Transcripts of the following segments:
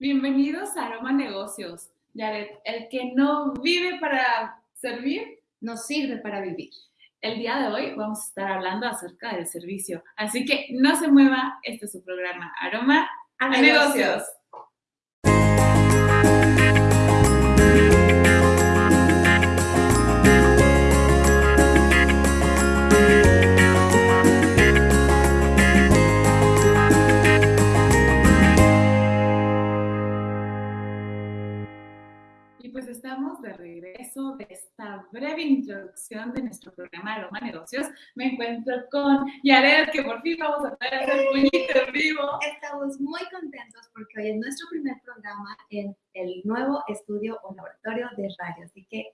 Bienvenidos a Aroma Negocios. Yaret, el que no vive para servir, no sirve para vivir. El día de hoy vamos a estar hablando acerca del servicio. Así que no se mueva, este es su programa Aroma a, negocios. Estamos de regreso de esta breve introducción de nuestro programa Aroma Negocios. Me encuentro con Yared, que por fin vamos a poder hacer puñito en vivo. Estamos muy contentos porque hoy es nuestro primer programa en el nuevo estudio o laboratorio de radio. Así que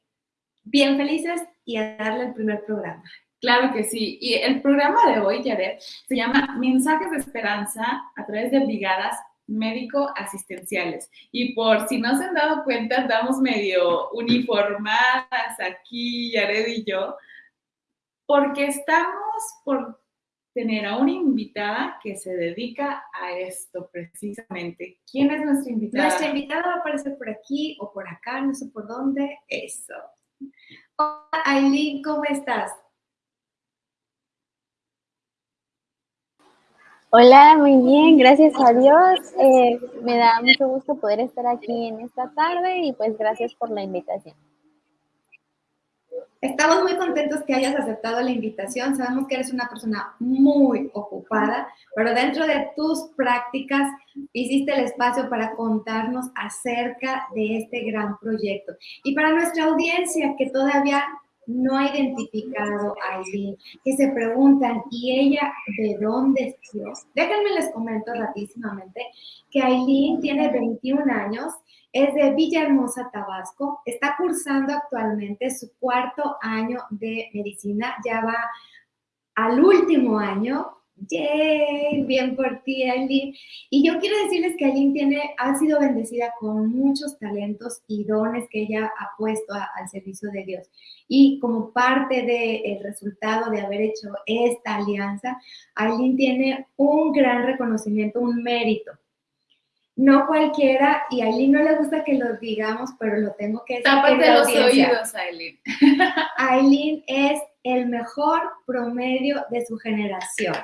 bien felices y a darle el primer programa. Claro que sí. Y el programa de hoy, Yared, se llama Mensajes de Esperanza a través de brigadas médico-asistenciales. Y por si no se han dado cuenta, andamos medio uniformadas aquí, Yared y yo, porque estamos por tener a una invitada que se dedica a esto precisamente. ¿Quién es nuestra invitada? Nuestra invitada va a aparecer por aquí o por acá, no sé por dónde. Eso. Hola, Aileen, ¿cómo estás? Hola, muy bien, gracias a Dios. Eh, me da mucho gusto poder estar aquí en esta tarde y pues gracias por la invitación. Estamos muy contentos que hayas aceptado la invitación. Sabemos que eres una persona muy ocupada, pero dentro de tus prácticas hiciste el espacio para contarnos acerca de este gran proyecto. Y para nuestra audiencia que todavía no ha identificado a Aileen, que se preguntan, ¿y ella de dónde es Dios? Déjenme les comento rapidísimamente que Aileen tiene 21 años, es de Villahermosa, Tabasco, está cursando actualmente su cuarto año de medicina, ya va al último año, ¡Yay! Bien por ti, Aileen. Y yo quiero decirles que Aileen tiene, ha sido bendecida con muchos talentos y dones que ella ha puesto al servicio de Dios. Y como parte del resultado de haber hecho esta alianza, Aileen tiene un gran reconocimiento, un mérito. No cualquiera, y a Aileen no le gusta que lo digamos, pero lo tengo que decir. Tápate los oídos, Aileen. Aileen es el mejor promedio de su generación.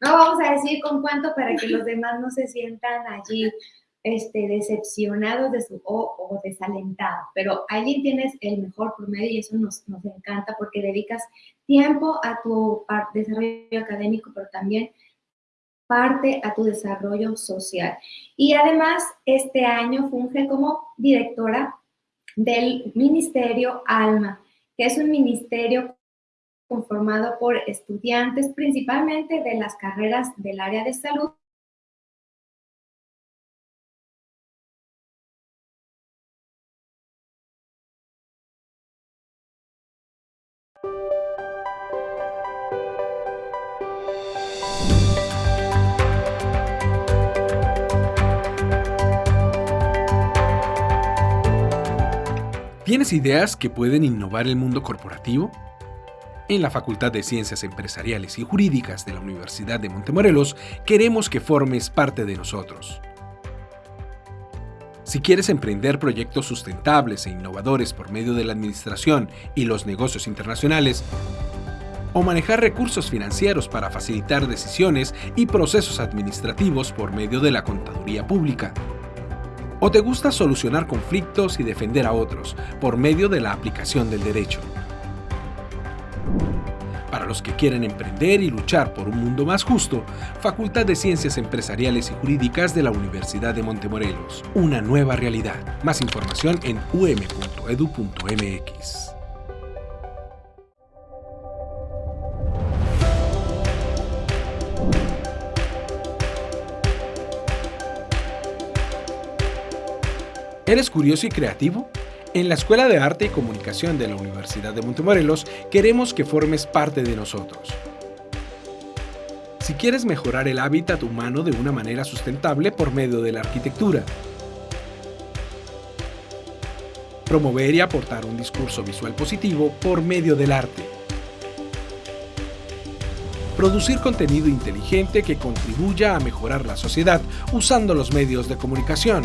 No vamos a decir con cuánto para que los demás no se sientan allí este, decepcionados de su, o, desalentados, pero allí tienes el mejor promedio y eso nos, nos encanta porque dedicas tiempo a tu desarrollo académico, pero también parte a tu desarrollo social. Y además, este año funge como directora del Ministerio ALMA, que es un ministerio conformado por estudiantes principalmente de las carreras del área de salud ¿Tienes ideas que pueden innovar el mundo corporativo? En la Facultad de Ciencias Empresariales y Jurídicas de la Universidad de Montemorelos queremos que formes parte de nosotros. Si quieres emprender proyectos sustentables e innovadores por medio de la administración y los negocios internacionales, o manejar recursos financieros para facilitar decisiones y procesos administrativos por medio de la contaduría pública, ¿O te gusta solucionar conflictos y defender a otros por medio de la aplicación del derecho? Para los que quieren emprender y luchar por un mundo más justo, Facultad de Ciencias Empresariales y Jurídicas de la Universidad de Montemorelos. Una nueva realidad. Más información en um.edu.mx. ¿Eres curioso y creativo? En la Escuela de Arte y Comunicación de la Universidad de Montemorelos queremos que formes parte de nosotros. Si quieres mejorar el hábitat humano de una manera sustentable por medio de la arquitectura, promover y aportar un discurso visual positivo por medio del arte, producir contenido inteligente que contribuya a mejorar la sociedad usando los medios de comunicación,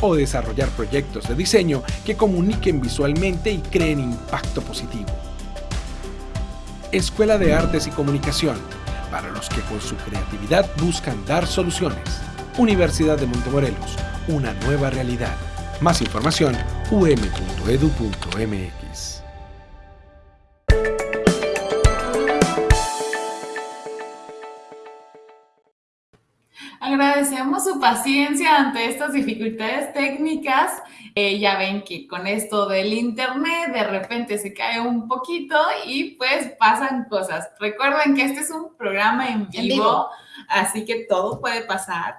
o desarrollar proyectos de diseño que comuniquen visualmente y creen impacto positivo. Escuela de Artes y Comunicación, para los que con su creatividad buscan dar soluciones. Universidad de Montemorelos, una nueva realidad. Más información, um.edu.mx. paciencia ante estas dificultades técnicas. Eh, ya ven que con esto del internet de repente se cae un poquito y pues pasan cosas. Recuerden que este es un programa en vivo, en vivo. así que todo puede pasar.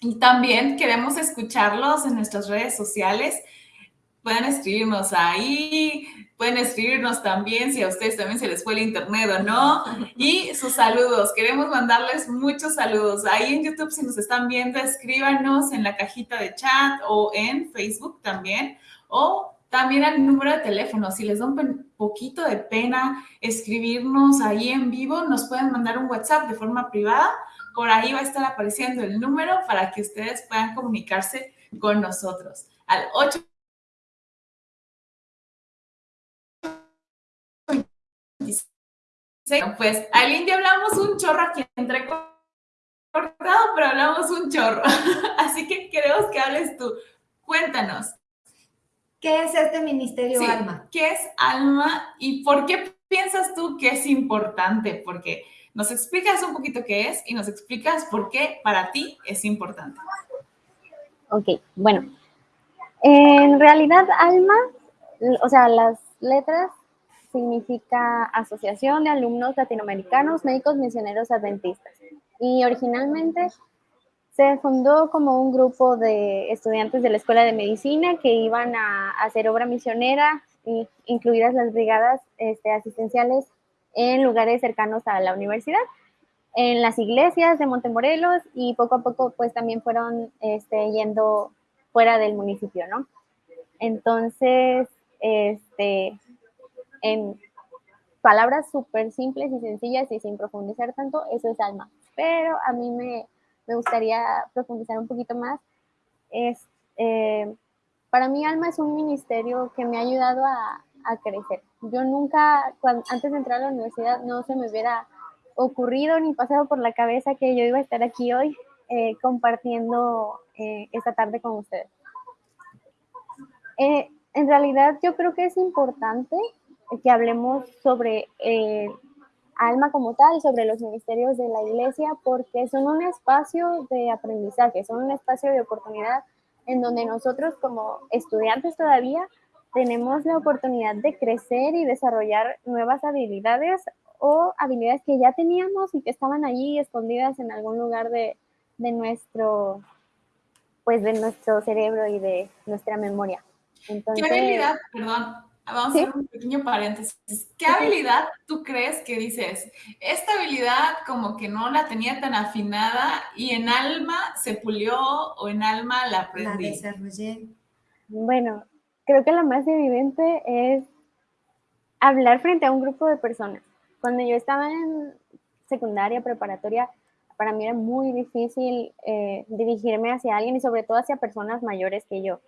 Y también queremos escucharlos en nuestras redes sociales. Pueden escribirnos ahí, pueden escribirnos también si a ustedes también se les fue el internet o no. Y sus saludos, queremos mandarles muchos saludos. Ahí en YouTube, si nos están viendo, escríbanos en la cajita de chat o en Facebook también. O también al número de teléfono. Si les da un poquito de pena escribirnos ahí en vivo, nos pueden mandar un WhatsApp de forma privada por ahí va a estar apareciendo el número para que ustedes puedan comunicarse con nosotros. Al 8 pues al indio hablamos un chorro aquí entre cortado, pero hablamos un chorro. Así que queremos que hables tú. Cuéntanos. ¿Qué es este Ministerio Alma? ¿Qué es Alma y por qué piensas tú que es importante? Porque nos explicas un poquito qué es y nos explicas por qué para ti es importante. Ok, bueno. En realidad, ALMA, o sea, las letras significa Asociación de Alumnos Latinoamericanos Médicos Misioneros Adventistas. Y originalmente se fundó como un grupo de estudiantes de la Escuela de Medicina que iban a, hacer obra misionera, incluidas las brigadas este, asistenciales en lugares cercanos a la universidad, en las iglesias de Montemorelos y poco a poco pues también fueron este, yendo fuera del municipio, ¿no? Entonces, este, en palabras súper simples y sencillas y sin profundizar tanto, eso es alma. Pero a mí me, me gustaría profundizar un poquito más. Es, eh, para mí alma es un ministerio que me ha ayudado a, a crecer. Yo nunca, antes de entrar a la universidad, no se me hubiera ocurrido ni pasado por la cabeza que yo iba a estar aquí hoy eh, compartiendo eh, esta tarde con ustedes. Eh, en realidad yo creo que es importante que hablemos sobre alma como tal, sobre los ministerios de la iglesia, porque son un espacio de aprendizaje, son un espacio de oportunidad en donde nosotros como estudiantes todavía tenemos la oportunidad de crecer y desarrollar nuevas habilidades o habilidades que ya teníamos y que estaban allí escondidas en algún lugar de, nuestro pues de nuestro cerebro y de nuestra memoria. ¿Qué habilidad, perdón, vamos a hacer un pequeño paréntesis, qué habilidad tú crees que dices, esta habilidad como que no la tenía tan afinada y en alma se pulió o en alma la aprendí? La desarrollé. Bueno, creo que la más evidente es hablar frente a un grupo de personas. Cuando yo estaba en secundaria, preparatoria, para mí era muy difícil eh, dirigirme hacia alguien y sobre todo hacia personas mayores que yo.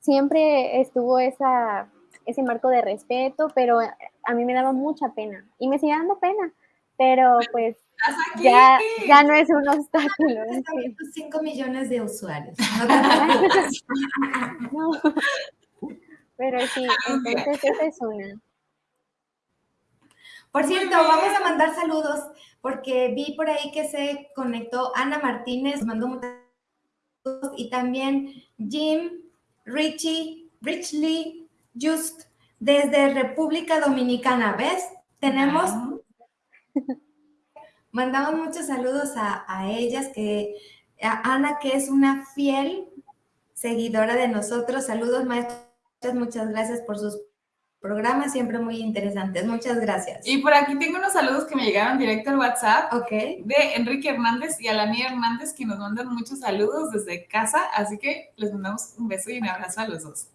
Siempre estuvo esa, ese marco de respeto, pero a mí me daba mucha pena y me sigue dando pena, pero pues ya, ya no es un obstáculo. 5 millones de usuarios. No, pero sí, entonces esa es una. Por cierto, vamos a mandar saludos porque vi por ahí que se conectó Ana Martínez, mandó muchos saludos, y también Jim, Richie, Richly, Just, desde República Dominicana. ¿Ves? Tenemos Mandamos muchos saludos a, ellas, que a Ana, que es una fiel seguidora de nosotros. Saludos, maestras, muchas gracias por sus programas, siempre muy interesantes. Muchas gracias. Y por aquí tengo unos saludos que me llegaron directo al WhatsApp Ok. de Enrique Hernández y Alani Hernández, que nos mandan muchos saludos desde casa, así que les mandamos un beso y un abrazo a los dos.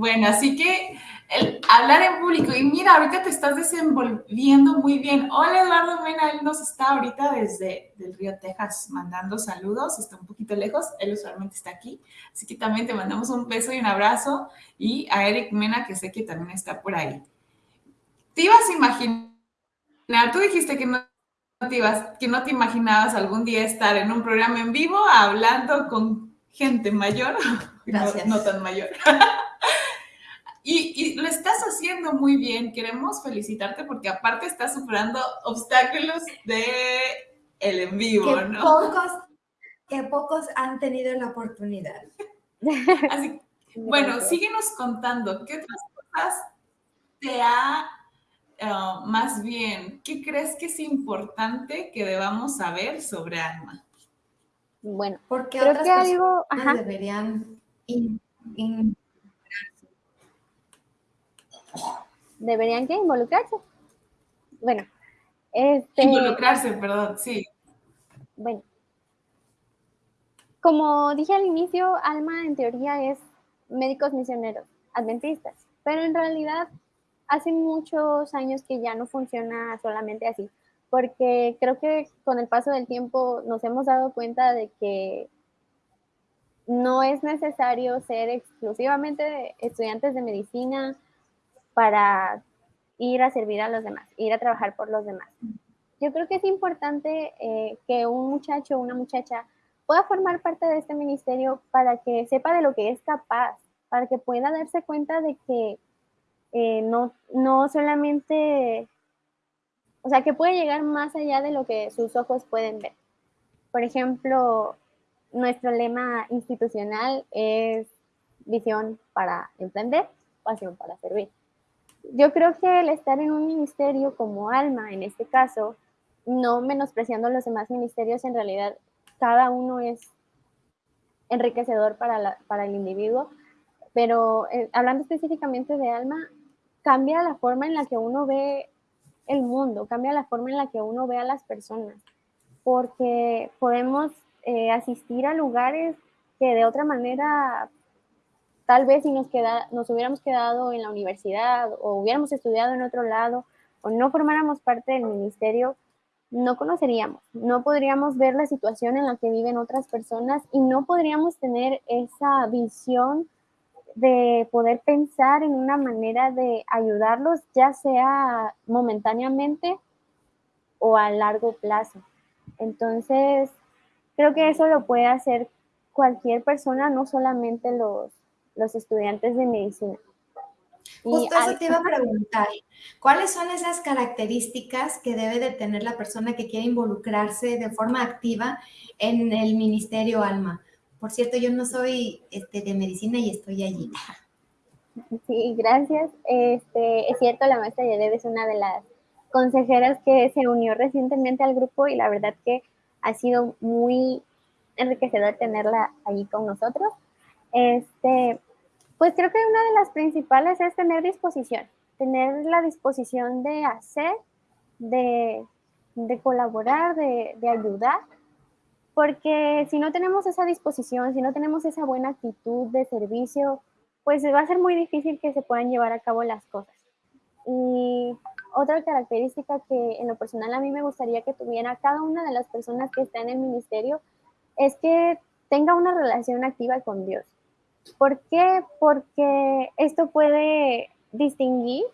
Bueno, así que el hablar en público, y mira, ahorita te estás desenvolviendo muy bien. Hola Eduardo Mena, él nos está ahorita desde el Río Texas mandando saludos, está un poquito lejos, él usualmente está aquí, así que también te mandamos un beso y un abrazo, y a Eric Mena, que sé que también está por ahí. ¿Te ibas a imaginar, tú dijiste que no te, ibas, que no te imaginabas algún día estar en un programa en vivo hablando con gente mayor, no tan mayor. Y, lo estás haciendo muy bien. Queremos felicitarte porque aparte estás superando obstáculos de el en vivo, que ¿no? Pocos, que pocos han tenido la oportunidad. Así, bueno, síguenos contando. ¿Qué otras cosas te ha, uh, más bien, qué crees que es importante que debamos saber sobre Alma? Bueno, porque creo otras que algo deberían ¿Deberían que involucrarse? Bueno, este... Involucrarse, perdón, sí. Bueno. Como dije al inicio, Alma en teoría es médicos misioneros, adventistas, pero en realidad hace muchos años que ya no funciona solamente así, porque creo que con el paso del tiempo nos hemos dado cuenta de que no es necesario ser exclusivamente estudiantes de medicina para ir a servir a los demás, ir a trabajar por los demás. Yo creo que es importante eh, que un muchacho o una muchacha pueda formar parte de este ministerio para que sepa de lo que es capaz, para que pueda darse cuenta de que eh, no, no solamente, o sea, que puede llegar más allá de lo que sus ojos pueden ver. Por ejemplo, nuestro lema institucional es visión para emprender, pasión para servir yo creo que el estar en un ministerio como Alma, en este caso, no menospreciando los demás ministerios, en realidad cada uno es enriquecedor para, para el individuo, pero eh, hablando específicamente de Alma, cambia la forma en la que uno ve el mundo, cambia la forma en la que uno ve a las personas, porque podemos eh, asistir a lugares que de otra manera Tal vez si nos, queda, nos hubiéramos quedado en la universidad o hubiéramos estudiado en otro lado o no formáramos parte del ministerio, no conoceríamos, no podríamos ver la situación en la que viven otras personas y no podríamos tener esa visión de poder pensar en una manera de ayudarlos, ya sea momentáneamente o a largo plazo. Entonces, creo que eso lo puede hacer cualquier persona, no solamente los, los estudiantes de medicina. Justo eso te iba a preguntar, ¿cuáles son esas características que debe de tener la persona que quiere involucrarse de forma activa en el Ministerio Alma? Por cierto, yo no soy este, de medicina y estoy allí. Sí, gracias. Este, es cierto, la maestra Yared es una de las consejeras que se unió recientemente al grupo y la verdad que ha sido muy enriquecedor tenerla allí con nosotros. Este, pues creo que una de las principales es tener disposición, tener la disposición de hacer, de, colaborar, de, ayudar, porque si no tenemos esa disposición, si no tenemos esa buena actitud de servicio, pues va a ser muy difícil que se puedan llevar a cabo las cosas. Y otra característica que en lo personal a mí me gustaría que tuviera cada una de las personas que está en el ministerio es que tenga una relación activa con Dios. ¿Por qué? Porque esto puede distinguir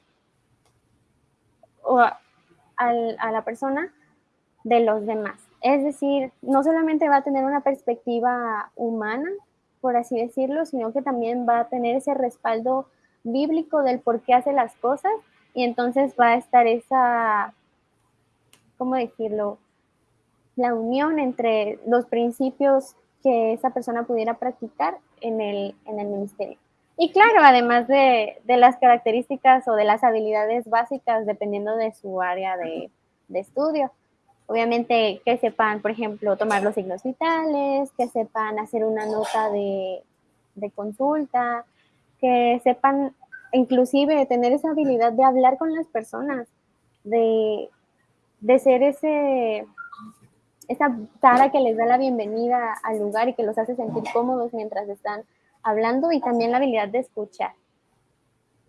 a, la persona de los demás. Es decir, no solamente va a tener una perspectiva humana, por así decirlo, sino que también va a tener ese respaldo bíblico del por qué hace las cosas y entonces va a estar esa, ¿cómo decirlo? La unión entre los principios que esa persona pudiera practicar en el, en el ministerio. Y claro, además de, de, las características o de las habilidades básicas dependiendo de su área de, de, estudio. Obviamente que sepan, por ejemplo, tomar los signos vitales, que sepan hacer una nota de, de consulta, que sepan inclusive tener esa habilidad de hablar con las personas, de, de ser ese, esa cara que les da la bienvenida al lugar y que los hace sentir cómodos mientras están hablando y también la habilidad de escuchar.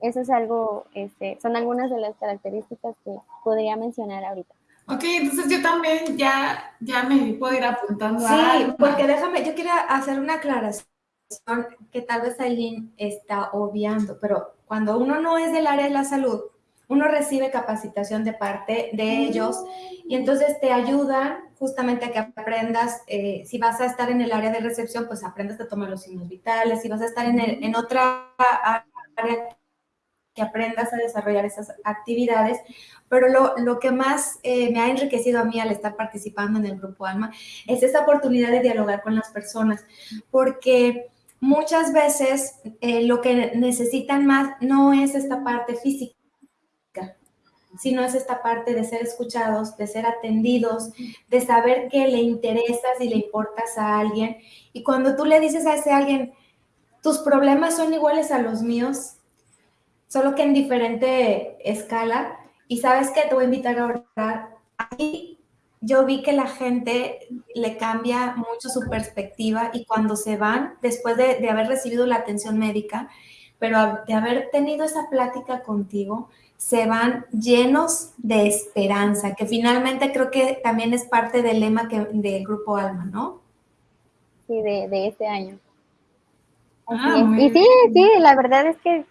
Eso es algo, este, son algunas de las características que podría mencionar ahorita. Ok, entonces yo también ya, ya me puedo ir apuntando sí, porque déjame, yo quiero hacer una aclaración que tal vez Aileen está obviando, pero cuando uno no es del área de la salud, uno recibe capacitación de parte de ellos y entonces te ayudan justamente a que aprendas, eh, si vas a estar en el área de recepción, pues aprendas a tomar los signos vitales, si vas a estar en, en otra área que aprendas a desarrollar esas actividades, pero lo, lo que más eh, me ha enriquecido a mí al estar participando en el Grupo Alma es esa oportunidad de dialogar con las personas, porque muchas veces eh, lo que necesitan más no es esta parte física, sino es esta parte de ser escuchados, de ser atendidos, de saber que le interesas y le importas a alguien. Y cuando tú le dices a ese alguien, tus problemas son iguales a los míos, solo que en diferente escala, y sabes que te voy a invitar a orar. Aquí yo vi que la gente le cambia mucho su perspectiva y cuando se van, después de, haber recibido la atención médica, pero de haber tenido esa plática contigo, se van llenos de esperanza, que finalmente creo que también es parte del lema que, del Grupo Alma, ¿no? Sí, de, este año. Ah, y sí, sí, la verdad es que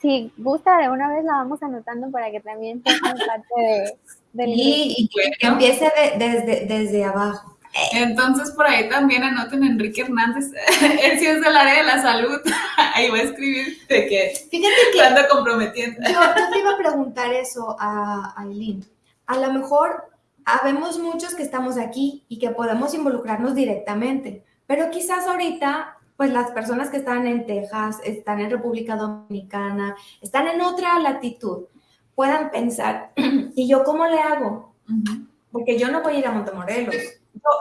si gusta, de una vez la vamos anotando para que también sea parte de, y que empiece desde, desde abajo. Entonces, por ahí también anoten Enrique Hernández. Él sí es del área de la salud. Ahí voy a escribir de que, Fíjate que anda comprometiendo. Yo, yo, te iba a preguntar eso a Aileen. A lo mejor habemos muchos que estamos aquí y que podemos involucrarnos directamente, pero quizás ahorita, pues las personas que están en Texas, están en República Dominicana, están en otra latitud puedan pensar, ¿y yo cómo le hago? Porque yo no voy a ir a Montemorelos.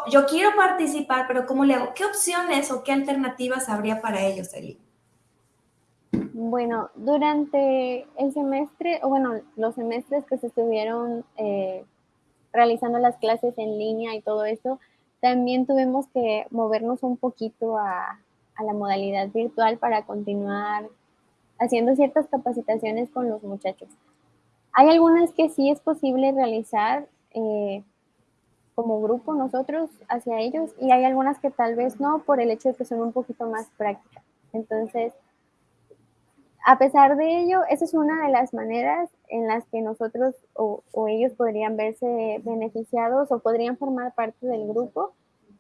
Yo, quiero participar, pero ¿cómo le hago? ¿Qué opciones o qué alternativas habría para ellos, Eli? Bueno, durante el semestre, o bueno, los semestres que se estuvieron eh, realizando las clases en línea y todo eso, también tuvimos que movernos un poquito a, a la modalidad virtual para continuar haciendo ciertas capacitaciones con los muchachos. Hay algunas que sí es posible realizar eh, como grupo nosotros hacia ellos y hay algunas que tal vez no por el hecho de que son un poquito más prácticas. Entonces, a pesar de ello, esa es una de las maneras en las que nosotros o, ellos podrían verse beneficiados o podrían formar parte del grupo.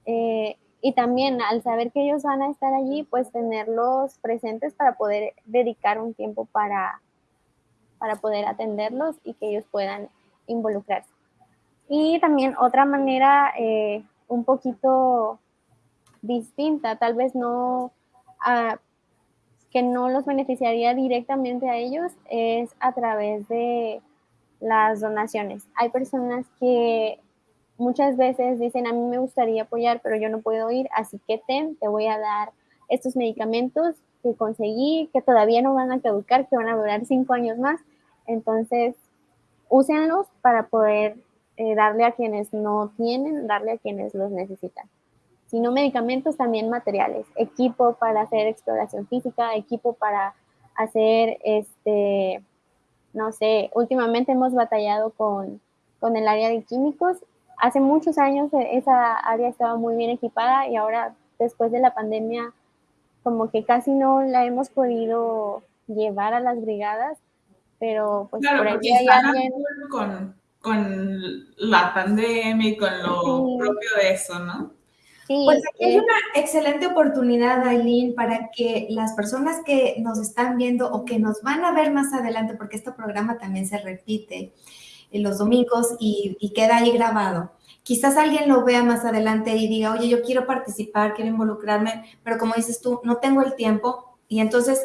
Eh, y también al saber que ellos van a estar allí, pues tenerlos presentes para poder dedicar un tiempo para, para poder atenderlos y que ellos puedan involucrarse. Y también otra manera eh, un poquito distinta, tal vez no que no los beneficiaría directamente a ellos, es a través de las donaciones. Hay personas que muchas veces dicen, a mí me gustaría apoyar, pero yo no puedo ir, así que ten, te voy a dar estos medicamentos que conseguí, que todavía no van a caducar, que van a durar cinco años más. Entonces, úsenlos para poder eh, darle a quienes no tienen, darle a quienes los necesitan. Si no medicamentos, también materiales, equipo para hacer exploración física, equipo para hacer, este, no sé, últimamente hemos batallado con, con el área de químicos. Hace muchos años e, esa área estaba muy bien equipada y ahora, después de la pandemia, como que casi no la hemos podido llevar a las brigadas pero pues por ahí hay alguien... Con, con la pandemia y con lo propio de eso, ¿no? Sí, pues aquí hay una excelente oportunidad, Aileen, para que las personas que nos están viendo o que nos van a ver más adelante, porque este programa también se repite en los domingos y, y queda ahí grabado. Quizás alguien lo vea más adelante y diga, oye, yo quiero participar, quiero involucrarme, pero como dices tú, no tengo el tiempo y entonces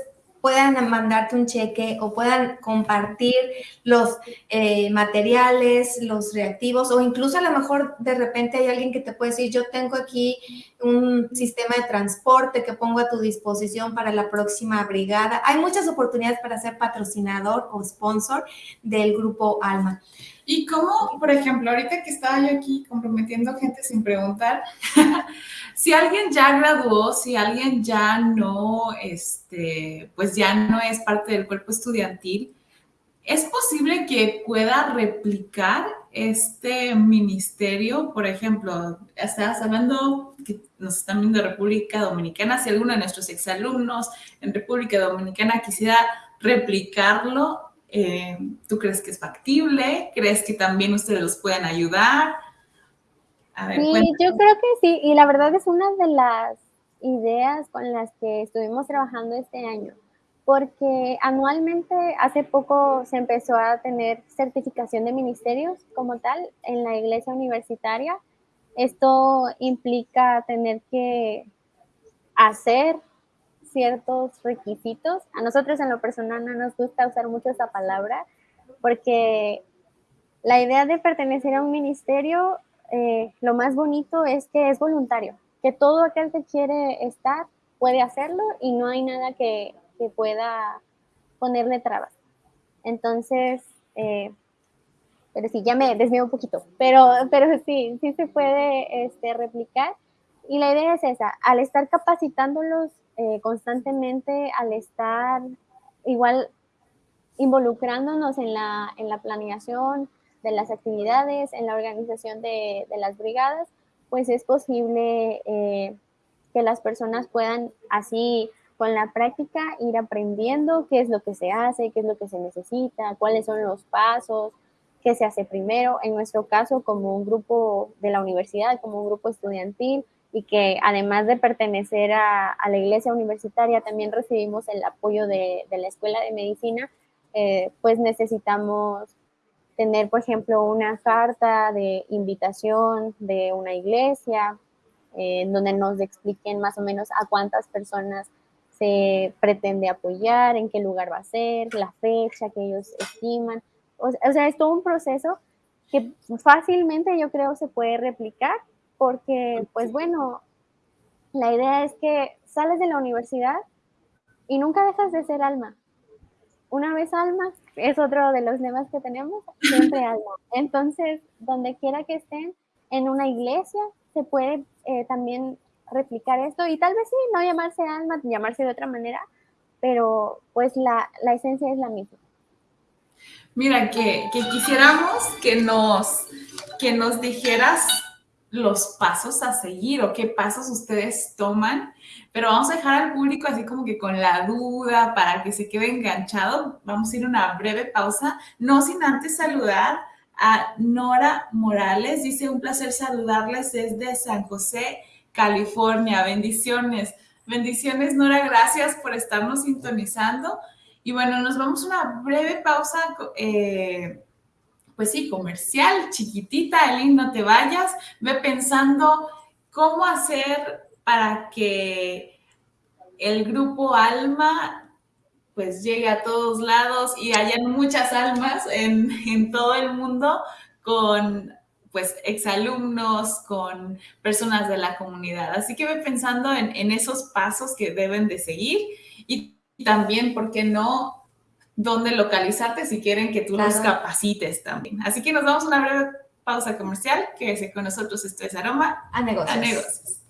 puedan mandarte un cheque o puedan compartir los eh, materiales, los reactivos o incluso a lo mejor de repente hay alguien que te puede decir, yo tengo aquí un sistema de transporte que pongo a tu disposición para la próxima brigada. Hay muchas oportunidades para ser patrocinador o sponsor del grupo Alma. Y cómo, por ejemplo, ahorita que estaba yo aquí comprometiendo gente sin preguntar, si alguien ya graduó, si alguien ya no, este, pues ya no es parte del cuerpo estudiantil, ¿es posible que pueda replicar este ministerio? Por ejemplo, estabas hablando que nos están viendo República Dominicana, si alguno de nuestros exalumnos en República Dominicana quisiera replicarlo, eh, ¿tú crees que es factible? ¿Crees que también ustedes los pueden ayudar? sí, yo creo que sí, y la verdad es una de las ideas con las que estuvimos trabajando este año, porque anualmente hace poco se empezó a tener certificación de ministerios como tal en la iglesia universitaria. Esto implica tener que hacer ciertos requisitos. A nosotros en lo personal no nos gusta usar mucho esa palabra porque la idea de pertenecer a un ministerio, eh, lo más bonito es que es voluntario, que todo aquel que quiere estar puede hacerlo y no hay nada que, que pueda ponerle trabas. Entonces, eh, pero sí, ya me desvío un poquito, pero, pero sí, sí se puede este, replicar. Y la idea es esa, al estar capacitándolos eh, constantemente al estar igual involucrándonos en la, en la planeación de las actividades, en la organización de, de las brigadas, pues es posible eh, que las personas puedan así con la práctica ir aprendiendo qué es lo que se hace, qué es lo que se necesita, cuáles son los pasos, qué se hace primero. En nuestro caso, como un grupo de la universidad, como un grupo estudiantil, y que además de pertenecer a, la iglesia universitaria, también recibimos el apoyo de, la Escuela de Medicina, eh, pues necesitamos tener, por ejemplo, una carta de invitación de una iglesia, eh, donde nos expliquen más o menos a cuántas personas se pretende apoyar, en qué lugar va a ser, la fecha que ellos estiman. O, o sea, es todo un proceso que fácilmente yo creo se puede replicar porque pues bueno, la idea es que sales de la universidad y nunca dejas de ser alma. Una vez alma, es otro de los lemas que tenemos, siempre alma. Entonces, donde quiera que estén, en una iglesia, se puede eh, también replicar esto y tal vez sí, no llamarse alma, llamarse de otra manera, pero pues la, la esencia es la misma. Mira, que, que, quisiéramos que nos, que nos dijeras los pasos a seguir o qué pasos ustedes toman, pero vamos a dejar al público así como que con la duda para que se quede enganchado. Vamos a ir una breve pausa, no sin antes saludar a Nora Morales. Dice, un placer saludarles desde San José, California. Bendiciones. Bendiciones, Nora. Gracias por estarnos sintonizando. Y bueno, nos vamos a una breve pausa. Eh, pues sí, comercial, chiquitita, Elin, no te vayas, ve pensando cómo hacer para que el grupo Alma pues llegue a todos lados y hayan muchas almas en, todo el mundo con pues exalumnos, con personas de la comunidad. Así que ve pensando en, en esos pasos que deben de seguir y también, ¿por qué no? Dónde localizarte si quieren que tú los capacites también. Así que nos damos una breve pausa comercial. Quédese con nosotros. Esto es Aroma a Negocios. A negocios.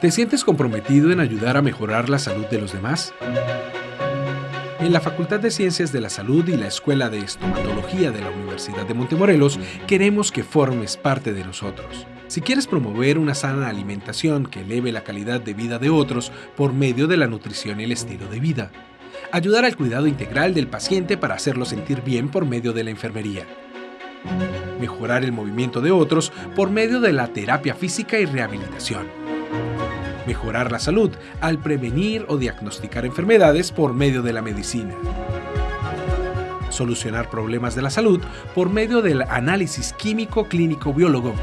¿Te sientes comprometido en ayudar a mejorar la salud de los demás? En la Facultad de Ciencias de la Salud y la Escuela de Estomatología de la Universidad de Montemorelos queremos que formes parte de nosotros. Si quieres promover una sana alimentación que eleve la calidad de vida de otros por medio de la nutrición y el estilo de vida, ayudar al cuidado integral del paciente para hacerlo sentir bien por medio de la enfermería, mejorar el movimiento de otros por medio de la terapia física y rehabilitación, mejorar la salud al prevenir o diagnosticar enfermedades por medio de la medicina. Solucionar problemas de la salud por medio del análisis químico clínico biólogo.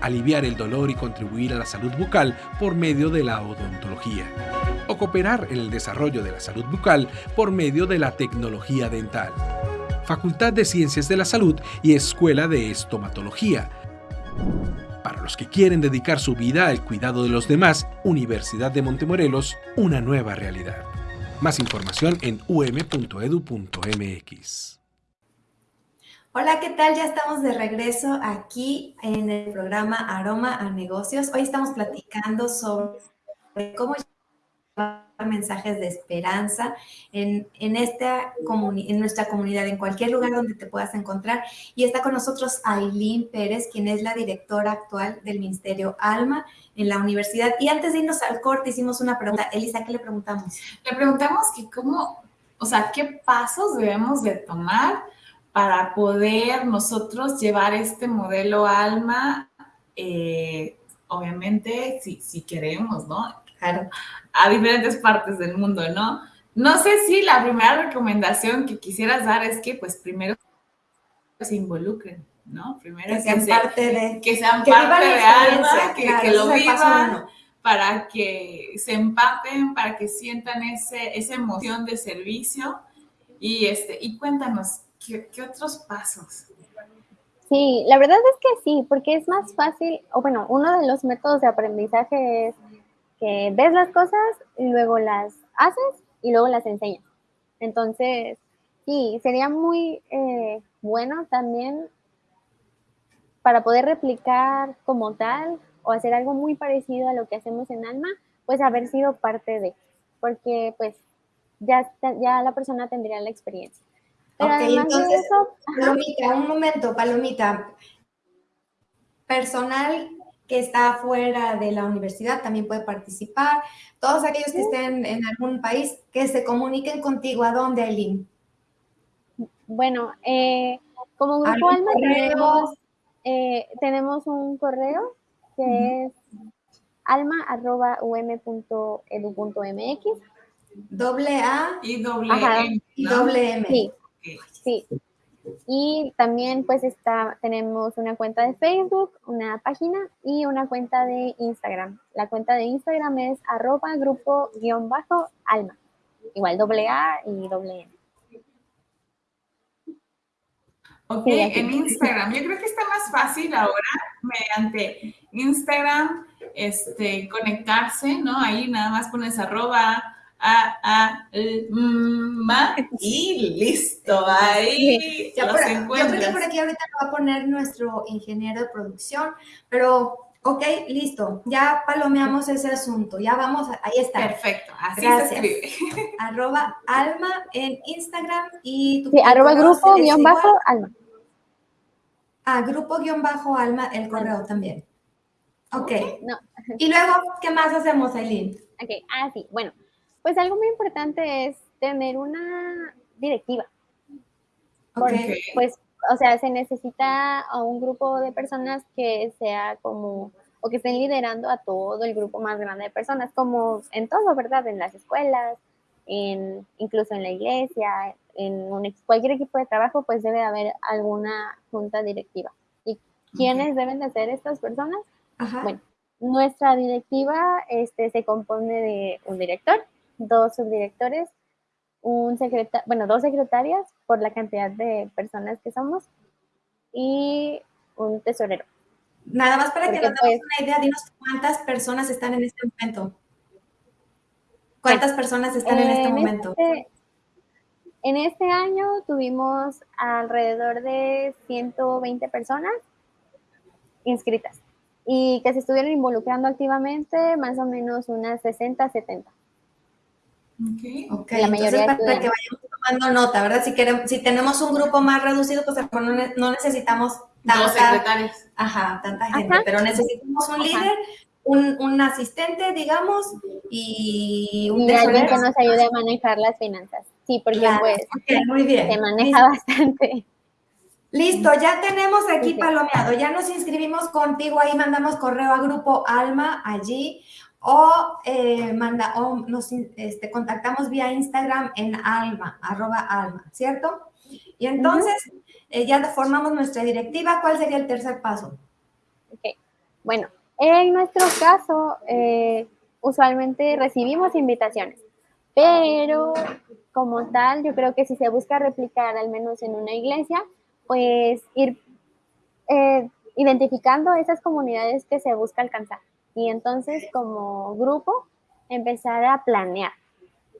Aliviar el dolor y contribuir a la salud bucal por medio de la odontología. O cooperar en el desarrollo de la salud bucal por medio de la tecnología dental. Facultad de Ciencias de la Salud y Escuela de Estomatología Para los que quieren dedicar su vida al cuidado de los demás, Universidad de Montemorelos, una nueva realidad. Más información en um.edu.mx. Hola, ¿qué tal? Ya estamos de regreso aquí en el programa Aroma a Negocios. Hoy estamos platicando sobre cómo mensajes de esperanza en, en, esta en nuestra comunidad, en cualquier lugar donde te puedas encontrar. Y está con nosotros Aileen Pérez, quien es la directora actual del Ministerio Alma en la universidad. Y antes de irnos al corte, hicimos una pregunta. Elisa, ¿qué le preguntamos? Le preguntamos que cómo, o sea, qué pasos debemos de tomar para poder nosotros llevar este modelo Alma, eh, obviamente, si, si queremos, ¿no? Claro, a diferentes partes del mundo, ¿no? No sé si la primera recomendación que quisieras dar es que, pues, primero se involucren, ¿no? Primero que sean parte de... Que sean parte de alma, que, lo vivan, para que se empaten, para que sientan ese, esa emoción de servicio. Y, este, y cuéntanos, ¿qué, ¿qué otros pasos? Sí, la verdad es que sí, porque es más fácil, o bueno, uno de los métodos de aprendizaje es que ves las cosas y luego las haces y luego las enseñas. Entonces, sí, sería muy eh, bueno también para poder replicar como tal o hacer algo muy parecido a lo que hacemos en Alma, pues haber sido parte de, porque pues ya, ya la persona tendría la experiencia. Pero entonces, Palomita, un momento, Palomita. Personal que está fuera de la universidad también puede participar. Todos aquellos que estén en algún país, que se comuniquen contigo. ¿A dónde, Aileen? Bueno, eh, como Grupo Alma tenemos, eh, tenemos, un correo que es alma.um.edu.mx. Doble A y doble M. Y doble M. Sí, sí. Y también pues está, tenemos una cuenta de Facebook, una página y una cuenta de Instagram. La cuenta de Instagram es arroba grupo guion bajo alma. Igual doble A y doble M. Ok, en Instagram. Yo creo que está más fácil ahora mediante Instagram este, conectarse, ¿no? Ahí nada más pones arroba a, a, ma, y listo, ahí ya por, Yo creo que por aquí ahorita lo va a poner nuestro ingeniero de producción, pero ok, listo, ya palomeamos ese asunto, ya vamos, ahí está. Perfecto, así se escribe. Arroba alma en Instagram y tu sí, arroba grupo guion bajo alma. Ah, grupo guion bajo alma, el correo también. Ok. No. Y luego, ¿qué más hacemos, Aileen? Ok, ah, sí, bueno. Pues algo muy importante es tener una directiva. Porque, pues, o sea, se necesita a un grupo de personas que sea como, o que estén liderando a todo el grupo más grande de personas, como en todo, ¿verdad? En las escuelas, en, incluso en la iglesia, en cualquier equipo de trabajo, pues debe haber alguna junta directiva. ¿Y quiénes deben de ser estas personas? Bueno, nuestra directiva este, se compone de un director, dos subdirectores, un secretario, bueno, dos secretarias por la cantidad de personas que somos y un tesorero. Nada más para que nos demos pues una idea, dinos cuántas personas están en este momento. ¿Cuántas personas están en este momento? Este, en este año tuvimos alrededor de 120 personas inscritas y que se estuvieron involucrando activamente más o menos unas 60, 70. Ok, okay. La mayoría Entonces, para que vayamos tomando nota, ¿verdad? Si, queremos, si tenemos un grupo más reducido, pues no, necesitamos tanta, secretarios. Ajá, tanta gente, pero necesitamos un líder, un, un, asistente, digamos, y un y alguien que nos ayude a manejar las finanzas. Sí, porque pues muy bien. se maneja bastante. Listo, ya tenemos aquí palomeado, ya nos inscribimos contigo, ahí mandamos correo a Grupo Alma allí o, eh, manda, o nos este, contactamos vía Instagram en alma, arroba alma, ¿cierto? Y entonces eh, ya formamos nuestra directiva. ¿Cuál sería el tercer paso? Ok, bueno, en nuestro caso, eh, usualmente recibimos invitaciones, pero como tal, yo creo que si se busca replicar al menos en una iglesia, pues ir identificando esas comunidades que se busca alcanzar. Y entonces como grupo empezar a planear,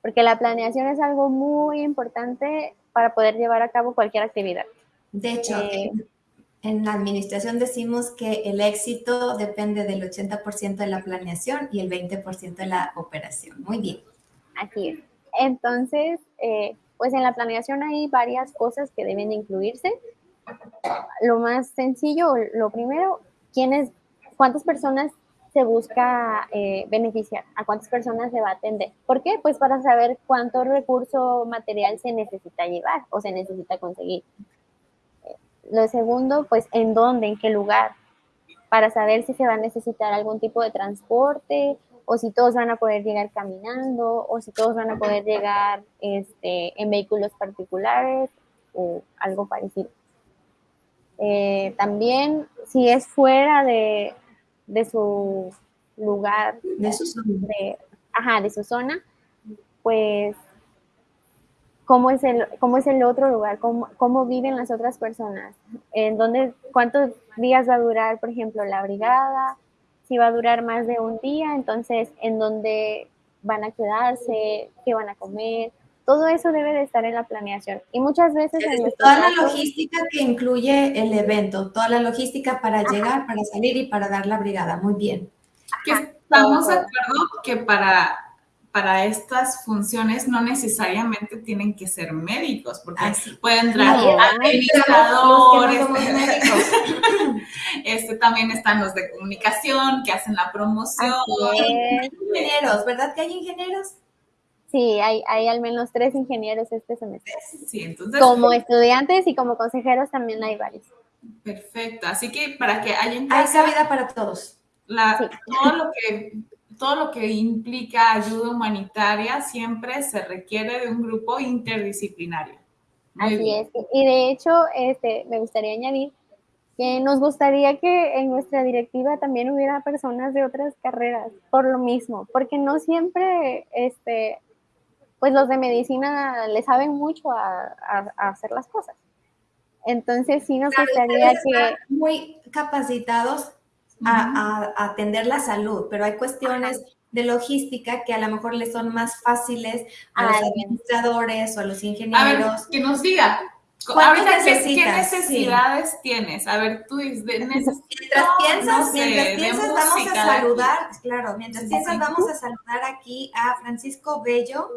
porque la planeación es algo muy importante para poder llevar a cabo cualquier actividad. De hecho, eh, en la administración decimos que el éxito depende del 80% de la planeación y el 20% de la operación. Muy bien. Así es. Entonces, eh, pues en la planeación hay varias cosas que deben incluirse. Lo más sencillo, lo primero, ¿quiénes, cuántas personas se busca eh, beneficiar, a cuántas personas se va a atender. ¿Por qué? Pues para saber cuánto recurso material se necesita llevar o se necesita conseguir. Lo segundo, pues en dónde, en qué lugar, para saber si se va a necesitar algún tipo de transporte o si todos van a poder llegar caminando o si todos van a poder llegar este, en vehículos particulares o algo parecido. Eh, también si es fuera de, de su lugar, de su zona, ajá, de su zona pues cómo es el, cómo es el otro lugar, cómo, cómo viven las otras personas, en dónde, cuántos días va a durar, por ejemplo, la brigada, si va a durar más de un día, entonces en dónde van a quedarse, qué van a comer, todo eso debe de estar en la planeación. Y muchas veces... En toda la logística que incluye el evento, toda la logística para llegar, para salir y para dar la brigada. Muy bien. estamos de acuerdo que para para estas funciones no necesariamente tienen que ser médicos, porque pueden entrar administradores, este, también están los de comunicación que hacen la promoción. Ingenieros, ¿verdad que hay ingenieros? Sí, hay, hay al menos tres ingenieros este semestre. Sí, entonces. Como estudiantes y como consejeros también hay varios. Perfecto, así que para que haya en Hay cabida para todos. Todo lo que todo lo que implica ayuda humanitaria siempre se requiere de un grupo interdisciplinario. Así es. Y de hecho, este, me gustaría añadir que nos gustaría que en nuestra directiva también hubiera personas de otras carreras, por lo mismo, porque no siempre, este, pues los de medicina le saben mucho a, hacer las cosas. Entonces sí nos gustaría que... Muy capacitados a, atender la salud, pero hay cuestiones de logística que a lo mejor le son más fáciles a los administradores o a los ingenieros. A ver, que nos diga. Ahorita, ¿qué, ¿qué, necesidades tienes? A ver, tú dices, mientras piensas, mientras piensas vamos a saludar, claro, mientras piensas vamos a saludar aquí a Francisco Bello,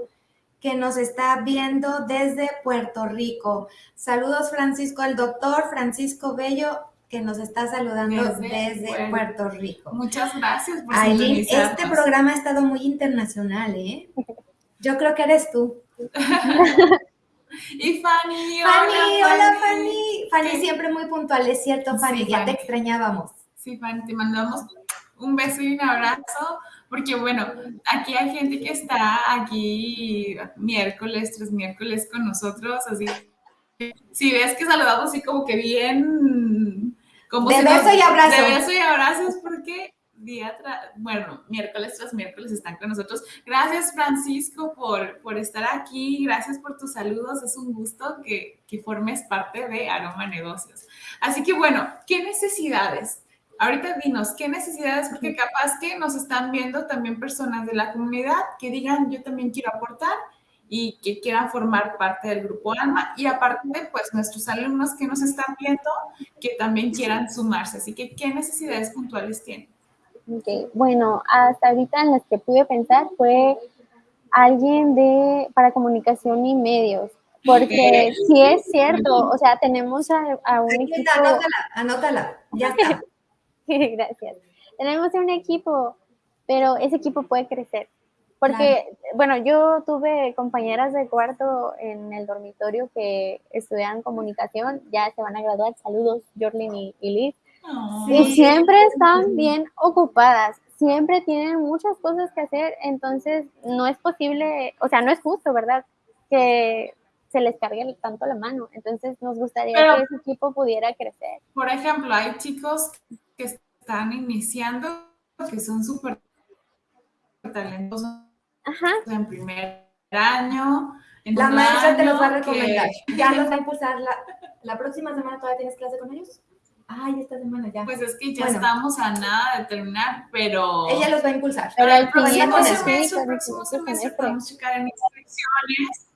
que nos está viendo desde Puerto Rico. Saludos, Francisco, al doctor Francisco Bello que nos está saludando desde, Puerto Rico. Muchas gracias por Aileen, este programa ha estado muy internacional, ¿eh? Yo creo que eres tú. y Fanny, Fanny, hola, Fanny. Fanny siempre muy puntual, es cierto, Fanny, ya te extrañábamos. Sí, Fanny, te mandamos un beso y un abrazo, porque bueno, aquí hay gente que está aquí miércoles, tres miércoles con nosotros, así si ves que saludamos así como que bien de beso y abrazo. De beso y abrazos porque día bueno, miércoles tras miércoles están con nosotros. Gracias Francisco por, por estar aquí, gracias por tus saludos, es un gusto que, que formes parte de Aroma Negocios. Así que bueno, ¿qué necesidades? Ahorita dinos, ¿qué necesidades? Porque capaz que nos están viendo también personas de la comunidad que digan, yo también quiero aportar y que quieran formar parte del grupo ALMA y aparte, pues nuestros alumnos que nos están viendo que también quieran sumarse. Así que, ¿qué necesidades puntuales tienen? Okay. Bueno, hasta ahorita en las que pude pensar fue alguien de para comunicación y medios, porque sí es cierto, o sea, tenemos a, un equipo... Anótala, anótala, ya está. Gracias. Tenemos un equipo, pero ese equipo puede crecer. Porque, bueno, yo tuve compañeras de cuarto en el dormitorio que estudian comunicación, ya se van a graduar. Saludos, Jorlin y, Liz. Y siempre están bien ocupadas, siempre tienen muchas cosas que hacer, entonces no es posible, o sea, no es justo, ¿verdad? Que se les cargue tanto la mano. Entonces nos gustaría que ese equipo pudiera crecer. Por ejemplo, hay chicos que están iniciando, que son súper talentosos en primer año. la maestra te los va a recomendar. Ya los va a impulsar. La, la próxima semana todavía tienes clase con ellos. Ay, esta semana ya. Pues es que ya Bueno. estamos a nada de terminar, pero... Ella los va a impulsar. Pero el al próximo semestre, próximo semestre. podemos checar en inscripciones.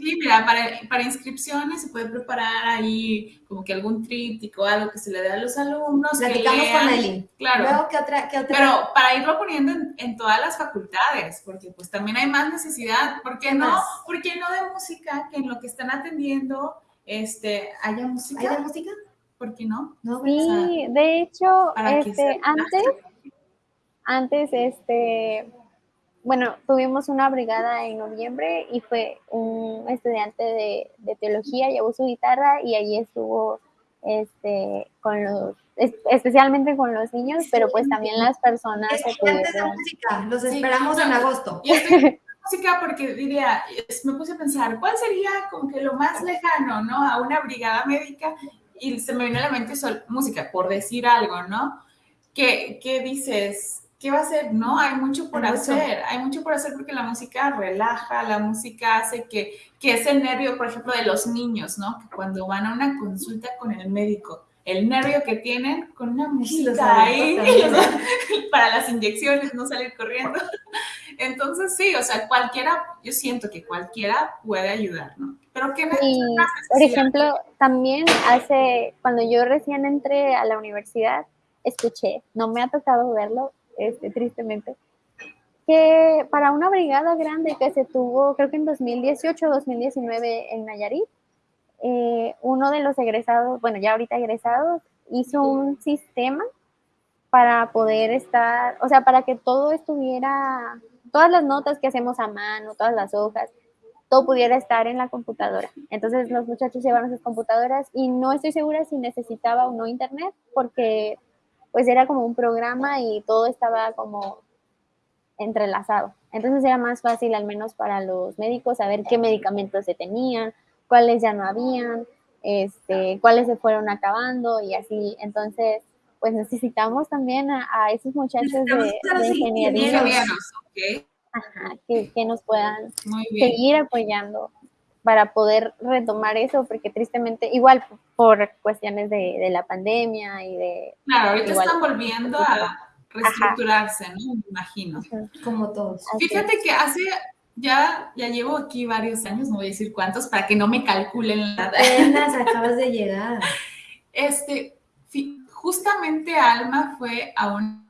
Sí, mira, para, para inscripciones se puede preparar ahí como que algún tríptico, algo que se le dé a los alumnos. que Platicamos con. Aileen. Claro. Luego, ¿qué otra? ¿Qué otra? Pero para irlo poniendo en, en todas las facultades, porque pues también hay más necesidad. ¿Por qué no? ¿Por qué no de música? Que en lo que están atendiendo este, haya música. ¿Hay de música? ¿Por qué no? No, Sí, de hecho, este, antes, antes, este, bueno, tuvimos una brigada en noviembre y fue un estudiante de, de teología, llevó su guitarra y allí estuvo, este, con los, es- especialmente con los niños, pero pues también las personas que Estudiantes de música, los Sí, esperamos no. en agosto. Y estoy música porque diría, me puse a pensar, ¿cuál sería como que lo más lejano, ¿no? A una brigada médica y se me vino a la mente sol- música, por decir algo, ¿no? ¿Qué, qué dices? ¿Qué va a hacer? No, hay mucho por Hay mucho. hacer, hay mucho por hacer porque la música relaja, la música hace que, que ese nervio, por ejemplo, de los niños, ¿no? Que cuando van a una consulta con el médico, el nervio que tienen con una música ahí, para las inyecciones, no salir corriendo. Entonces, sí, o sea, cualquiera, yo siento que cualquiera puede ayudar, ¿no? Pero que Y, por ejemplo, también hace, cuando yo recién entré a la universidad, escuché, no me ha tocado verlo, este, tristemente, que para una brigada grande que se tuvo, creo que en 2018 o 2019 en Nayarit, eh, uno de los egresados, bueno, ya ahorita egresados, hizo un sistema para poder estar, o sea, para que todo estuviera, todas las notas que hacemos a mano, todas las hojas, todo pudiera estar en la computadora. Entonces los muchachos llevaron sus computadoras y no estoy segura si necesitaba o no internet porque pues era como un programa y todo estaba como entrelazado. Entonces era más fácil al menos para los médicos saber qué medicamentos se tenían, cuáles ya no habían, este, cuáles se fueron acabando y así. Entonces, pues necesitamos también a, a esos muchachos de, de ingeniería que, que nos puedan seguir apoyando para poder retomar eso, porque tristemente, igual por cuestiones de, de la pandemia y de... Claro, ahorita Igual. están volviendo a reestructurarse, ¿no? Me imagino. Como todos. así Fíjate que hace, ya, ya llevo aquí varios años, no voy a decir cuántos, para que no me calculen la edad. Apenas acabas de llegar. Este, justamente Alma fue a una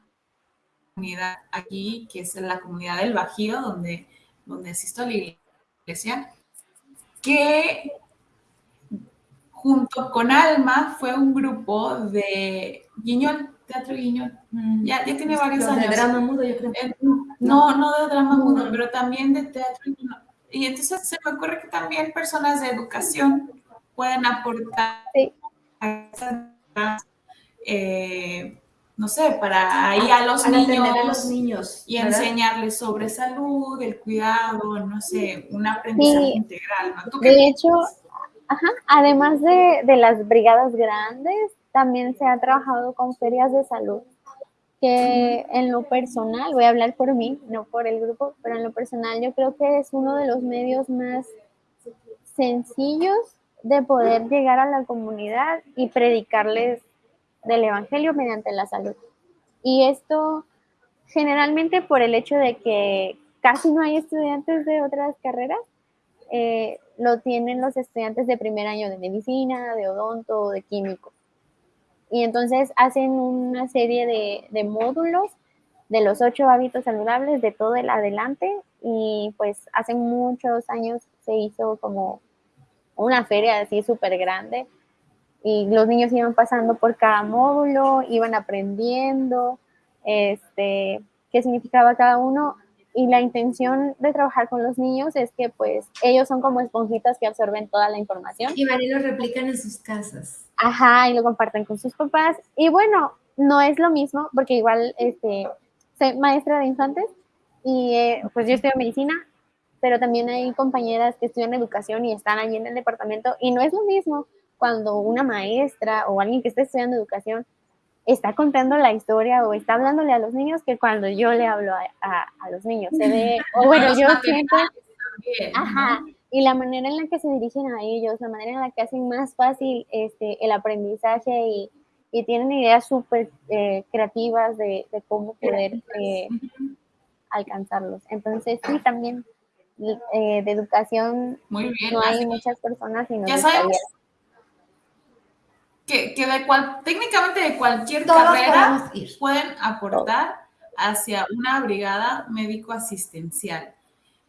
comunidad aquí, que es la comunidad del Bajío, donde, donde asisto a la iglesia, que junto con Alma fue un grupo de Guiñol, Teatro Guiñol. Ya, ya tiene varios Los de años. drama mudo, yo creo. Eh, No, no de drama No. mudo, pero también de teatro. y no- Y entonces se me ocurre que también personas de educación pueden aportar Sí. a esas, eh, no sé, para ahí a los Para niños a los niños. y ¿verdad? enseñarles sobre salud, el cuidado, no sé, un aprendizaje Sí. integral. ¿no? ¿Tú qué De hecho, ajá, además de, de las brigadas grandes, también se ha trabajado con ferias de salud, que en lo personal, voy a hablar por mí, no por el grupo, pero en lo personal yo creo que es uno de los medios más sencillos de poder llegar a la comunidad y predicarles del Evangelio mediante la salud. Y esto generalmente por el hecho de que casi no hay estudiantes de otras carreras, eh, lo tienen los estudiantes de primer año de medicina, de odonto, de químico. Y entonces hacen una serie de, de módulos de los ocho hábitos saludables de todo el adelante y pues hace muchos años se hizo como una feria así súper grande y los niños iban pasando por cada módulo, iban aprendiendo este, qué significaba cada uno y la intención de trabajar con los niños es que pues ellos son como esponjitas que absorben toda la información. Y María lo replican en sus casas. Ajá, y lo comparten con sus papás. Y bueno, no es lo mismo porque igual este, soy maestra de infantes y eh, pues yo estudio medicina, pero también hay compañeras que estudian educación y están allí en el departamento y no es lo mismo cuando una maestra o alguien que está estudiando educación está contando la historia o está hablándole a los niños que cuando yo le hablo a, a- a los niños. Se ve, o bueno, yo siento, ¿no? ajá, y la manera en la que se dirigen a ellos, la manera en la que hacen más fácil este, el aprendizaje y, y tienen ideas súper eh, creativas de, cómo poder eh, alcanzarlos. Entonces, sí, también eh, de educación Muy bien, no hay muchas personas y ya sabemos que, que de cual, técnicamente de cualquier carrera pueden aportar hacia una brigada médico-asistencial.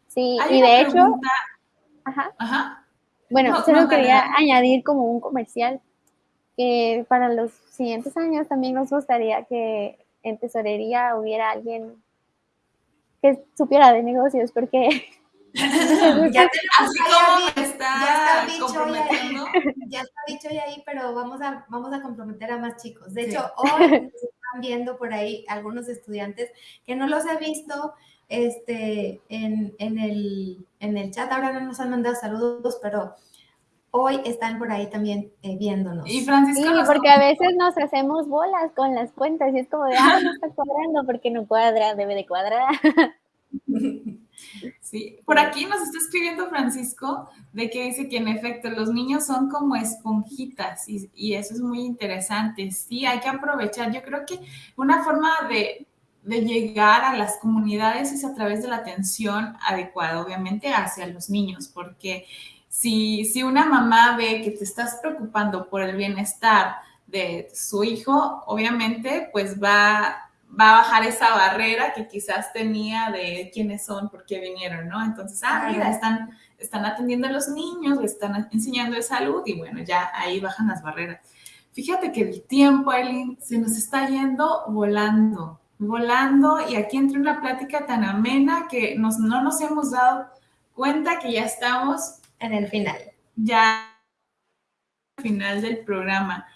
Sí, y de hecho, ajá. Ajá. Bueno, solo quería añadir como un comercial que para los siguientes años también nos gustaría que en tesorería hubiera alguien que supiera de negocios, porque ya así como está, comprometiendo. ya está dicho ya ahí, pero vamos a, vamos a comprometer a más chicos. De hecho, hoy están viendo por ahí algunos estudiantes que no los he visto este, en, en, el, en el chat. Ahora no nos han mandado saludos, pero hoy están por ahí también eh, viéndonos. Y Francisco. Sí, porque a veces nos hacemos bolas con las cuentas y es como de, ah, no está cuadrando porque no cuadra, debe de cuadrar. Sí, por aquí nos está escribiendo Francisco de que dice que en efecto los niños son como esponjitas y, eso es muy interesante. Sí, hay que aprovechar. Yo creo que una forma de, de llegar a las comunidades es a través de la atención adecuada, obviamente hacia los niños, porque si, si una mamá ve que te estás preocupando por el bienestar de su hijo, obviamente pues va va a bajar esa barrera que quizás tenía de quiénes son, por qué vinieron, ¿no? Entonces, ah, mira, están, están atendiendo a los niños, están enseñando de salud y bueno, ya ahí bajan las barreras. Fíjate que el tiempo, Aileen, se nos está yendo volando, volando y aquí entra una plática tan amena que nos, no nos hemos dado cuenta que ya estamos en el final. Ya al final del programa.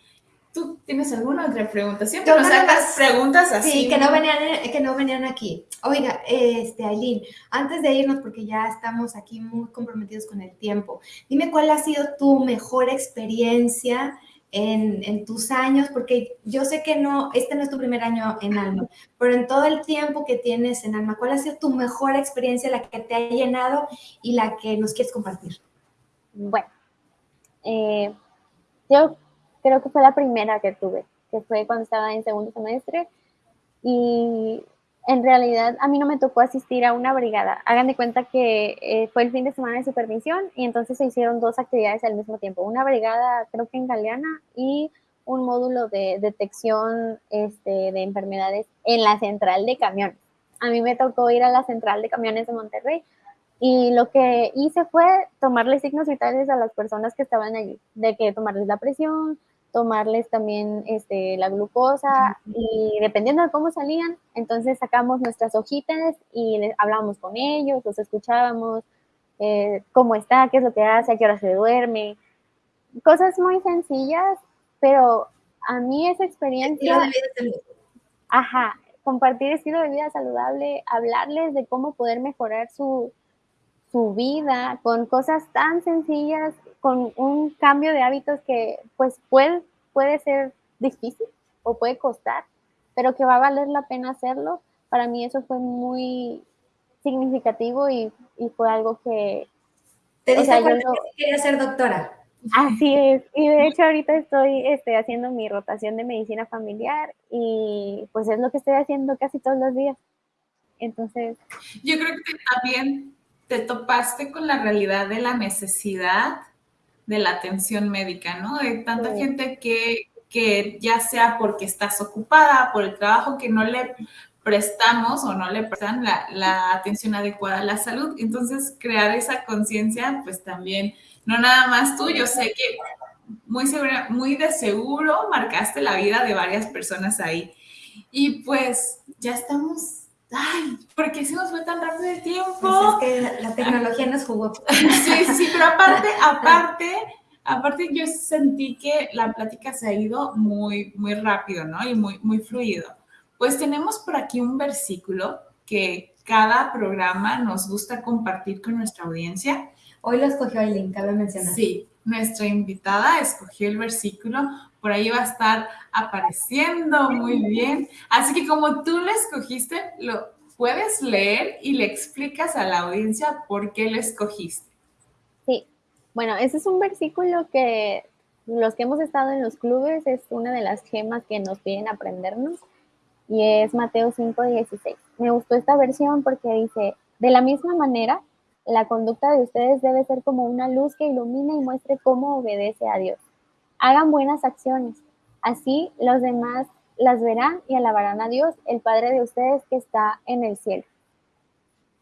¿Tú tienes alguna otra pregunta? Siempre nos sacas preguntas así. Sí, que no venían, que no venían aquí. Oiga, este, Aileen, antes de irnos, porque ya estamos aquí muy comprometidos con el tiempo, dime cuál ha sido tu mejor experiencia en, en, tus años, porque yo sé que no, este no es tu primer año en Alma, pero en todo el tiempo que tienes en Alma, ¿cuál ha sido tu mejor experiencia, la que te ha llenado y la que nos quieres compartir? Bueno, eh, yo creo que fue la primera que tuve, que fue cuando estaba en segundo semestre. Y en realidad a mí no me tocó asistir a una brigada. Hagan de cuenta que eh, fue el fin de semana de supervisión y entonces se hicieron dos actividades al mismo tiempo. Una brigada, creo que en Galeana, y un módulo de detección este, de enfermedades en la central de camiones. A mí me tocó ir a la central de camiones de Monterrey y lo que hice fue tomarle signos vitales a las personas que estaban allí, de que tomarles la presión, tomarles también este, la glucosa y dependiendo de cómo salían, entonces sacamos nuestras hojitas y les, hablábamos con ellos, los escuchábamos, eh, cómo está, qué es lo que hace, a qué hora se duerme, cosas muy sencillas, pero a mí esa experiencia... Ajá, compartir estilo de vida saludable, hablarles de cómo poder mejorar su, su vida con cosas tan sencillas con un cambio de hábitos que pues puede, puede ser difícil o puede costar, pero que va a valer la pena hacerlo. Para mí eso fue muy significativo y, fue algo que... ¿Te diste cuenta que quería ser doctora? Así es, y de hecho ahorita estoy este, haciendo mi rotación de medicina familiar y pues es lo que estoy haciendo casi todos los días. Entonces... Yo creo que también te topaste con la realidad de la necesidad de la atención médica, ¿no? De tanta gente que, que ya sea porque estás ocupada, por el trabajo que no le prestamos o no le prestan la, la atención adecuada a la salud. Entonces, crear esa conciencia, pues también, no nada más tú, yo sé que muy, segura, muy de seguro marcaste la vida de varias personas ahí. Y pues ya estamos ay, ¿por qué se nos fue tan rápido el tiempo? Pues es que la tecnología nos jugó. Sí, sí, pero aparte, aparte, aparte yo sentí que la plática se ha ido muy, muy rápido, ¿no? Y muy, muy fluido. Pues tenemos por aquí un versículo que cada programa nos gusta compartir con nuestra audiencia. Hoy lo escogió Aileen, cabe mencionar. Sí, nuestra invitada escogió el versículo, por ahí va a estar apareciendo muy bien. Así que como tú lo escogiste, lo puedes leer y le explicas a la audiencia por qué lo escogiste. Sí, bueno, ese es un versículo que los que hemos estado en los clubes es una de las gemas que nos piden aprendernos y es Mateo 5:16. Me gustó esta versión porque dice, de la misma manera, la conducta de ustedes debe ser como una luz que ilumina y muestre cómo obedece a Dios. Hagan buenas acciones, así los demás las verán y alabarán a Dios, el Padre de ustedes que está en el cielo.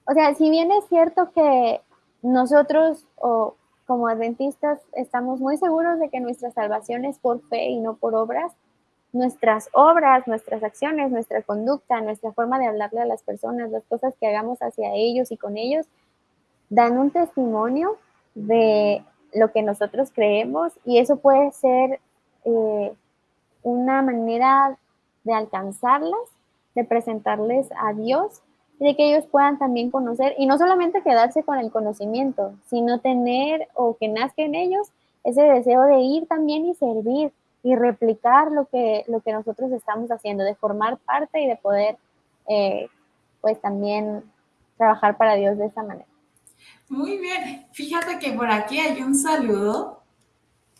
O sea, si bien es cierto que nosotros o como adventistas estamos muy seguros de que nuestra salvación es por fe y no por obras, nuestras obras, nuestras acciones, nuestra conducta, nuestra forma de hablarle a las personas, las cosas que hagamos hacia ellos y con ellos, dan un testimonio de lo que nosotros creemos y eso puede ser eh, una manera de alcanzarlas, de presentarles a Dios y de que ellos puedan también conocer y no solamente quedarse con el conocimiento, sino tener o que nazca en ellos ese deseo de ir también y servir y replicar lo que, lo que nosotros estamos haciendo, de formar parte y de poder, eh, pues también trabajar para Dios de esa manera. Muy bien, fíjate que por aquí hay un saludo.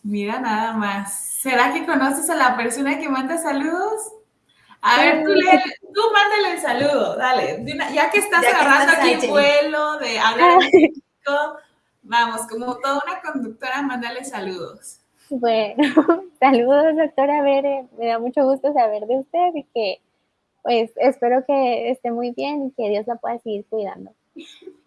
Mira nada más. ¿Será que conoces a la persona que manda saludos? A ver, tú, le, tú mándale el saludo, dale. Ya que estás agarrando aquí vuelo de hablar vamos, como toda una conductora, mándale saludos. Bueno, saludos, doctora Bere. Me da mucho gusto saber de usted y que, pues, espero que esté muy bien y que Dios la pueda seguir cuidando.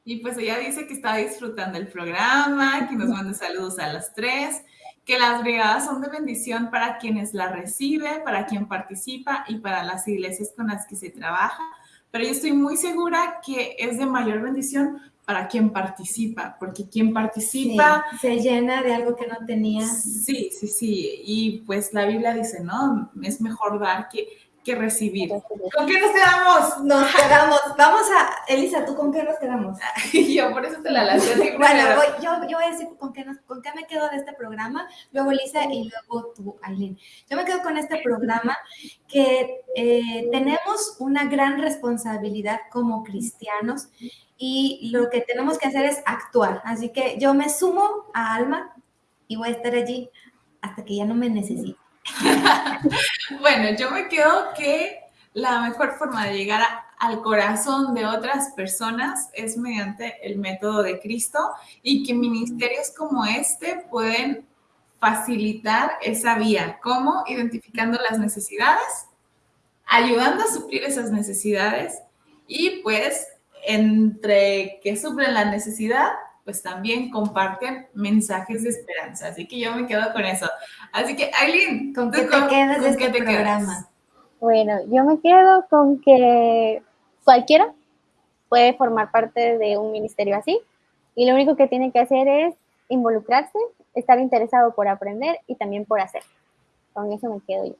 Y pues ella dice que está disfrutando el programa, que nos manda saludos a las tres, que las brigadas son de bendición para quienes la recibe, para quien participa y para las iglesias con las que se trabaja. Pero yo estoy muy segura que es de mayor bendición para quien participa, porque quien participa... se llena de algo que no tenía. Sí, sí, sí. Y pues la Biblia dice, ¿no? Es mejor dar que, que recibir. ¿Con qué nos quedamos? Nos quedamos. Vamos a, Elisa, ¿tú con qué nos quedamos? yo por eso te la lancé Bueno, yo, yo voy a decir con qué, con qué me quedo de este programa, luego Elisa y luego tú, Aileen. Yo me quedo con este programa que eh, tenemos una gran responsabilidad como cristianos y lo que tenemos que hacer es actuar. Así que yo me sumo a Alma y voy a estar allí hasta que ya no me necesite. bueno, yo me quedo que la mejor forma de llegar al corazón de otras personas es mediante el método de Cristo y que ministerios como este pueden facilitar esa vía. ¿Cómo? Identificando las necesidades, ayudando a suplir esas necesidades y pues entre que suplen la necesidad, pues también comparten mensajes de esperanza. Así que yo me quedo con eso. Así que, Aileen, ¿con qué te quedas de este programa? Bueno, yo me quedo con que cualquiera puede formar parte de un ministerio así y lo único que tiene que hacer es involucrarse, estar interesado por aprender y también por hacer. Con eso me quedo yo.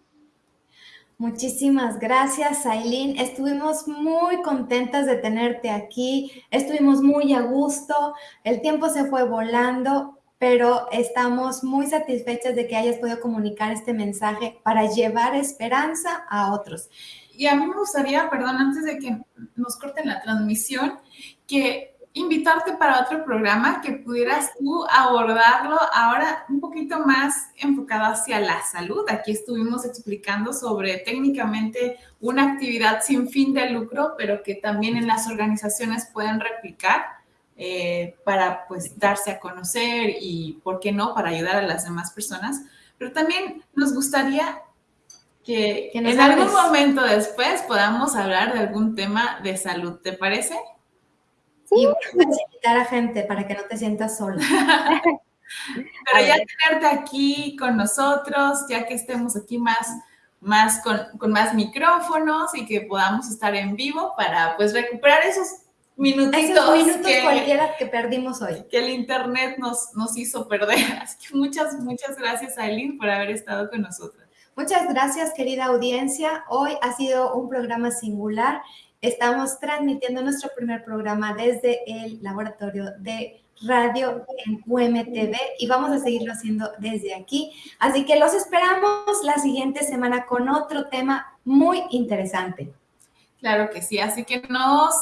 Muchísimas gracias, Aileen. Estuvimos muy contentas de tenerte aquí. Estuvimos muy a gusto. El tiempo se fue volando, pero estamos muy satisfechas de que hayas podido comunicar este mensaje para llevar esperanza a otros. Y a mí me gustaría, perdón, antes de que nos corten la transmisión, que invitarte para otro programa que pudieras tú abordarlo ahora un poquito más enfocado hacia la salud. Aquí estuvimos explicando sobre técnicamente una actividad sin fin de lucro, pero que también en las organizaciones pueden replicar eh, para pues darse a conocer y, ¿por qué no?, para ayudar a las demás personas. Pero también nos gustaría que, que en algún momento después podamos hablar de algún tema de salud, ¿te parece? Y puedes invitar a gente para que no te sientas sola. Pero ya tenerte aquí con nosotros, ya que estemos aquí más, más con, con, más micrófonos y que podamos estar en vivo para pues recuperar esos minutitos. Esos minutos que, cualquiera que perdimos hoy. Que el internet nos, nos hizo perder. Así que muchas, muchas gracias, Aileen, por haber estado con nosotros. Muchas gracias, querida audiencia. Hoy ha sido un programa singular Estamos transmitiendo nuestro primer programa desde el laboratorio de radio en UMTV y vamos a seguirlo haciendo desde aquí. Así que los esperamos la siguiente semana con otro tema muy interesante. Claro que sí, así que nos,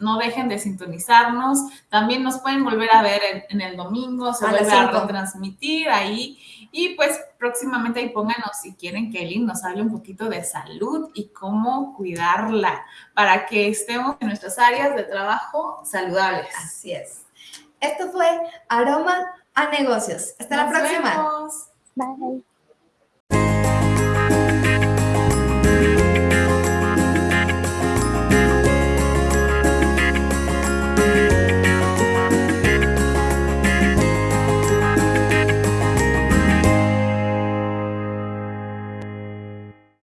no dejen de sintonizarnos. También nos pueden volver a ver en, el domingo, se vuelve a retransmitir ahí Y pues próximamente ahí pónganos si quieren que Elin nos hable un poquito de salud y cómo cuidarla para que estemos en nuestras áreas de trabajo saludables. Así es. Esto fue Aroma a Negocios. Hasta la próxima. vemos. Bye.